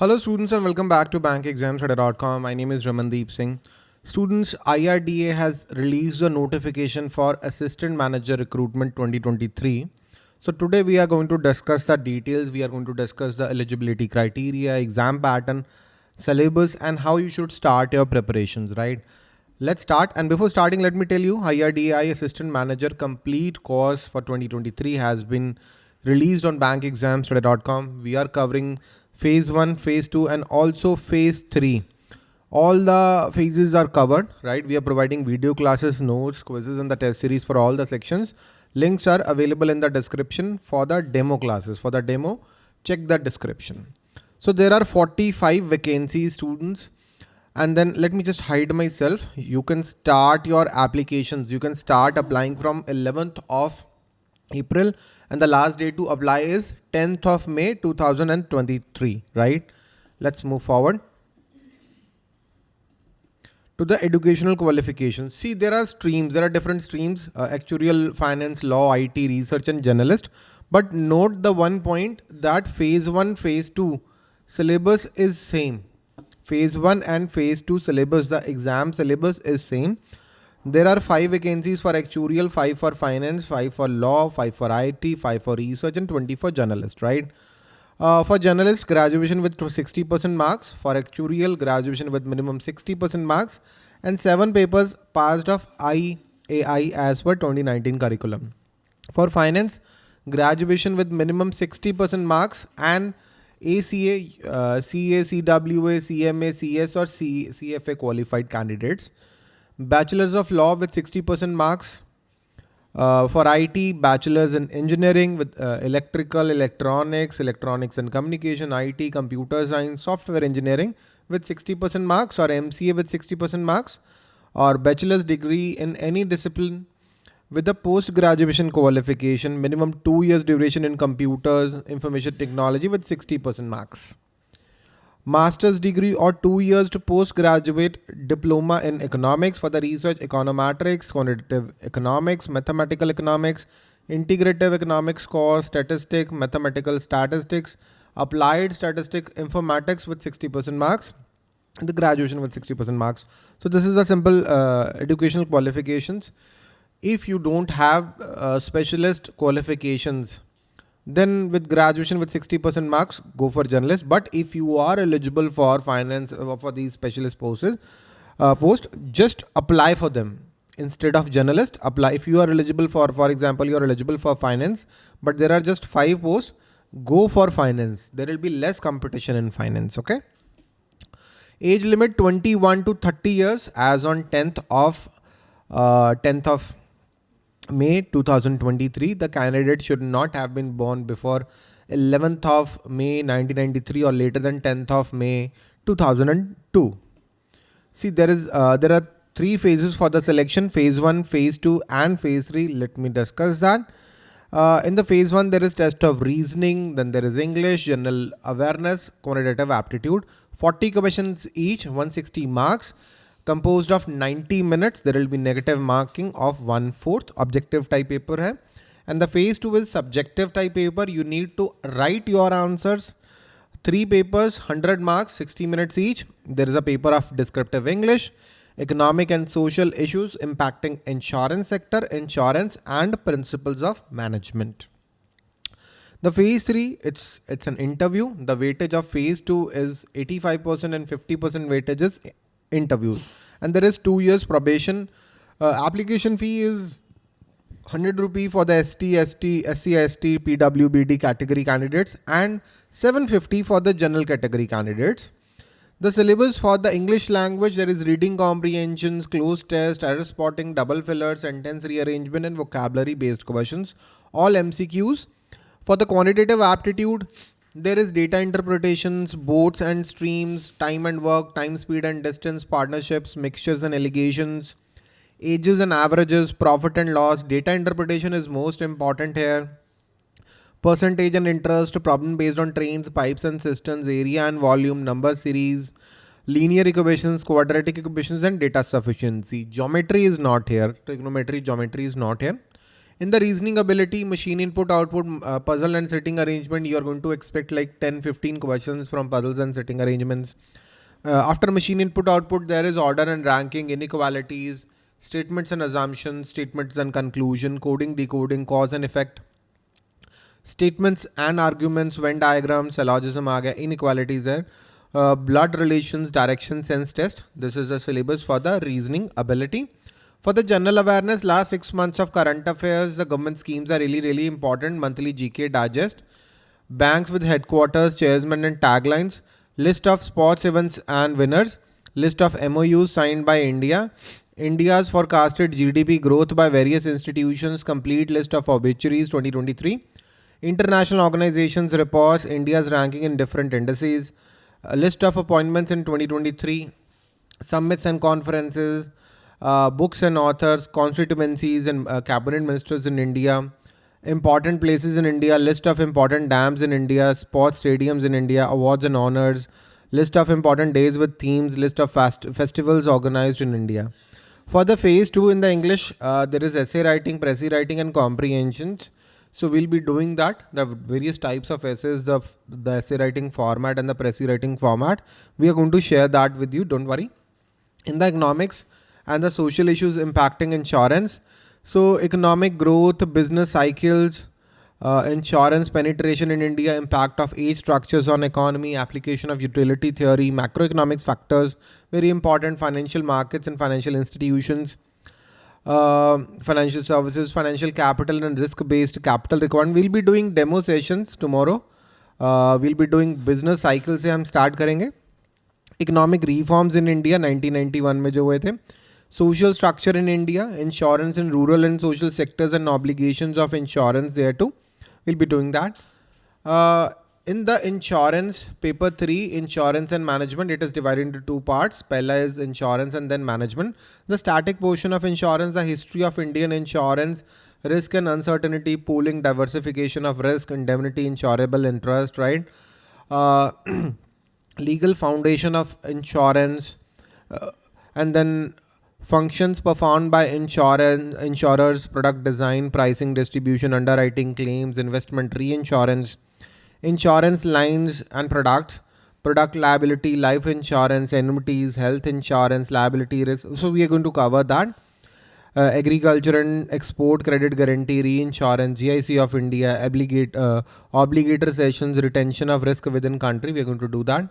Hello students and welcome back to bankexamstudy.com. My name is Ramandeep Singh. Students, IRDA has released a notification for Assistant Manager Recruitment 2023. So today we are going to discuss the details. We are going to discuss the eligibility criteria, exam pattern, syllabus and how you should start your preparations, right? Let's start. And before starting, let me tell you IRDAI Assistant Manager Complete course for 2023 has been released on bankexamstudy.com. We are covering phase one, phase two, and also phase three. All the phases are covered, right? We are providing video classes, notes, quizzes, and the test series for all the sections. Links are available in the description for the demo classes. For the demo, check the description. So there are 45 vacancies students. And then let me just hide myself. You can start your applications. You can start applying from 11th of April and the last day to apply is 10th of May 2023, right? Let's move forward to the educational qualifications. See, there are streams, there are different streams, uh, actuarial, finance, law, IT, research and journalist. But note the one point that phase one, phase two syllabus is same. Phase one and phase two syllabus, the exam syllabus is same. There are five vacancies for actuarial, five for finance, five for law, five for IT, five for research, and 20 for journalist, right? Uh, for journalist, graduation with 60% marks. For actuarial, graduation with minimum 60% marks. And seven papers passed of IAI as per 2019 curriculum. For finance, graduation with minimum 60% marks and ACA, uh, CA, CWA, CMA, CS or C, CFA qualified candidates. Bachelor's of Law with 60% marks. Uh, for IT, Bachelor's in Engineering with uh, Electrical, Electronics, Electronics and Communication, IT, Computer Science, Software Engineering with 60% marks or MCA with 60% marks or Bachelor's degree in any discipline with a post-graduation qualification, minimum two years duration in computers, information technology with 60% marks master's degree or two years to postgraduate diploma in economics for the research econometrics, quantitative economics, mathematical economics, integrative economics course, statistics, mathematical statistics, applied statistics, informatics with 60% marks, the graduation with 60% marks. So this is the simple uh, educational qualifications. If you don't have uh, specialist qualifications, then with graduation with 60% marks, go for journalist. But if you are eligible for finance uh, for these specialist posts, uh, post, just apply for them instead of journalist. Apply if you are eligible for, for example, you are eligible for finance, but there are just five posts. Go for finance. There will be less competition in finance. Okay. Age limit 21 to 30 years as on 10th of uh, 10th of May 2023, the candidate should not have been born before 11th of May 1993 or later than 10th of May 2002. See, there is uh, there are three phases for the selection: phase one, phase two, and phase three. Let me discuss that. Uh, in the phase one, there is test of reasoning, then there is English, general awareness, quantitative aptitude, 40 questions each, 160 marks composed of 90 minutes. There will be negative marking of one fourth objective type paper hai. And the phase two is subjective type paper. You need to write your answers. Three papers, 100 marks, 60 minutes each. There is a paper of descriptive English, economic and social issues impacting insurance sector, insurance and principles of management. The phase three, it's it's an interview. The weightage of phase two is 85% and 50% weightage is interviews and there is two years probation. Uh, application fee is 100 rupee for the ST, ST, SC, ST, PWBD category candidates and 750 for the general category candidates. The syllabus for the English language, there is reading comprehensions, cloze test, error spotting, double filler, sentence rearrangement and vocabulary based questions, all MCQs. For the quantitative aptitude, there is data interpretations, boats and streams, time and work, time, speed and distance, partnerships, mixtures and alligations, ages and averages, profit and loss. Data interpretation is most important here. Percentage and interest, problem based on trains, pipes and cisterns, area and volume, number series, linear equations, quadratic equations and data sufficiency. Geometry is not here. Trigonometry, geometry is not here. In the reasoning ability, machine input, output, uh, puzzle and sitting arrangement, you are going to expect like 10, 15 questions from puzzles and sitting arrangements. Uh, after machine input, output, there is order and ranking, inequalities, statements and assumptions, statements and conclusion, coding, decoding, cause and effect, statements and arguments, Venn diagrams, syllogism, inequalities there. Uh, blood relations, direction, sense test. This is a syllabus for the reasoning ability. For the general awareness, last six months of current affairs, the government schemes are really, really important. Monthly GK digest, banks with headquarters, chairman and taglines, list of sports events and winners, list of MOUs signed by India, India's forecasted GDP growth by various institutions, complete list of obituaries 2023, international organizations reports, India's ranking in different indices, list of appointments in 2023, summits and conferences, uh, books and authors, constituencies and uh, cabinet ministers in India, important places in India, list of important dams in India, sports stadiums in India, awards and honors, list of important days with themes, list of fast festivals organized in India. For the phase two in the English, uh, there is essay writing, précis writing and comprehensions. So we'll be doing that, the various types of essays, the, the essay writing format and the précis writing format. We are going to share that with you, don't worry. In the economics, and the social issues impacting insurance. So economic growth, business cycles, uh, insurance penetration in India, impact of age structures on economy, application of utility theory, macroeconomics factors, very important financial markets and financial institutions, uh, financial services, financial capital and risk-based capital requirement. We'll be doing demo sessions tomorrow. Uh, we'll be doing business cycles से हम start करेंगे. Economic reforms in India 1991 में जो हुए थे social structure in India, insurance in rural and social sectors and obligations of insurance there too. We'll be doing that. Uh, in the insurance paper 3 insurance and management it is divided into two parts Pella is insurance and then management the static portion of insurance the history of indian insurance risk and uncertainty pooling diversification of risk indemnity insurable interest right uh, legal foundation of insurance uh, and then Functions performed by insurance, insurers, product design, pricing, distribution, underwriting, claims, investment, reinsurance, insurance lines and products, product liability, life insurance, annuities, health insurance, liability risk. So we are going to cover that. Uh, agriculture and export credit guarantee, reinsurance, GIC of India, obligate, uh, obligator cessions, retention of risk within country. We are going to do that.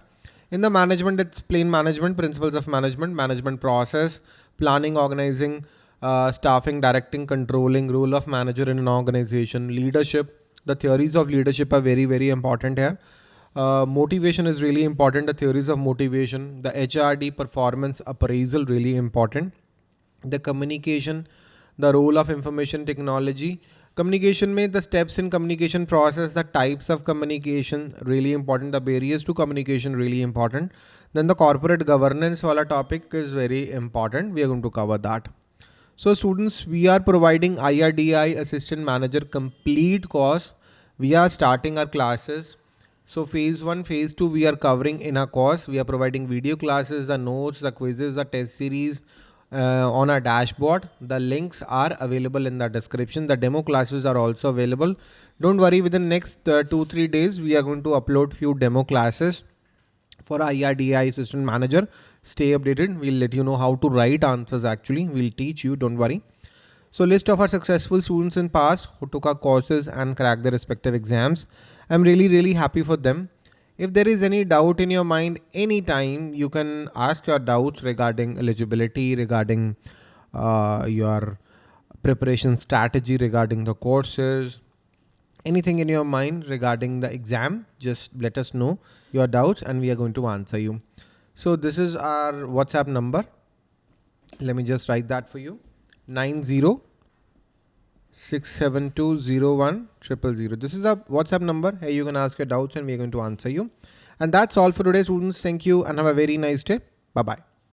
In the management, it's plain management, principles of management, management process, planning, organizing, uh, staffing, directing, controlling, role of manager in an organization, leadership. The theories of leadership are very, very important here. Uh, motivation is really important. The theories of motivation, the HRD performance appraisal, really important. The communication, the role of information technology. Communication made the steps in communication process, the types of communication, really important. The barriers to communication, really important. Then the corporate governance wala topic is very important. We are going to cover that. So students, we are providing IRDI Assistant Manager complete course. We are starting our classes. So phase one, phase two, we are covering in our course. We are providing video classes, the notes, the quizzes, the test series uh, on our dashboard. The links are available in the description. The demo classes are also available. Don't worry, within next uh, two, three days, we are going to upload few demo classes for IRDAI assistant manager. Stay updated. We'll let you know how to write answers actually. We'll teach you, don't worry. So list of our successful students in past who took our courses and cracked their respective exams. I'm really, really happy for them. If there is any doubt in your mind anytime, you can ask your doubts regarding eligibility, regarding uh, your preparation strategy, regarding the courses, anything in your mind regarding the exam, just let us know your doubts and we are going to answer you. So this is our WhatsApp number. Let me just write that for you. 90 67201 This is a WhatsApp number. Hey, you can ask your doubts and we are going to answer you. And that's all for today, students. Thank you and have a very nice day. Bye-bye.